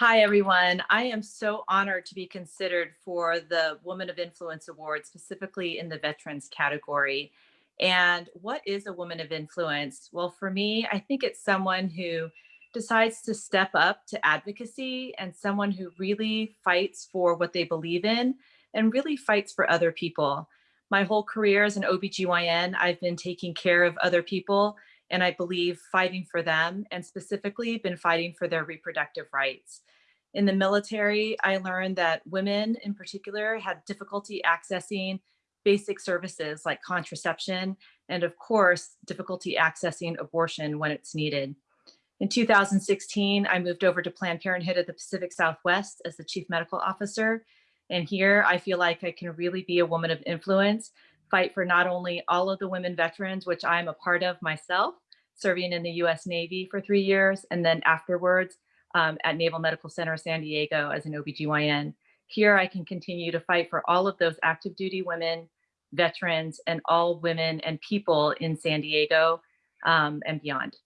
Hi, everyone. I am so honored to be considered for the Woman of Influence Award, specifically in the veterans category. And what is a woman of influence? Well, for me, I think it's someone who decides to step up to advocacy and someone who really fights for what they believe in and really fights for other people. My whole career as an OBGYN, I've been taking care of other people and I believe fighting for them and specifically been fighting for their reproductive rights. In the military, I learned that women in particular had difficulty accessing basic services like contraception and of course, difficulty accessing abortion when it's needed. In 2016, I moved over to Planned Parenthood at the Pacific Southwest as the chief medical officer. And here I feel like I can really be a woman of influence, fight for not only all of the women veterans, which I'm a part of myself, serving in the US Navy for three years, and then afterwards um, at Naval Medical Center San Diego as an OBGYN. Here I can continue to fight for all of those active duty women, veterans, and all women and people in San Diego um, and beyond.